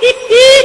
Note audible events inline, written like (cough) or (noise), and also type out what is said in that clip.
¡Hi, (laughs)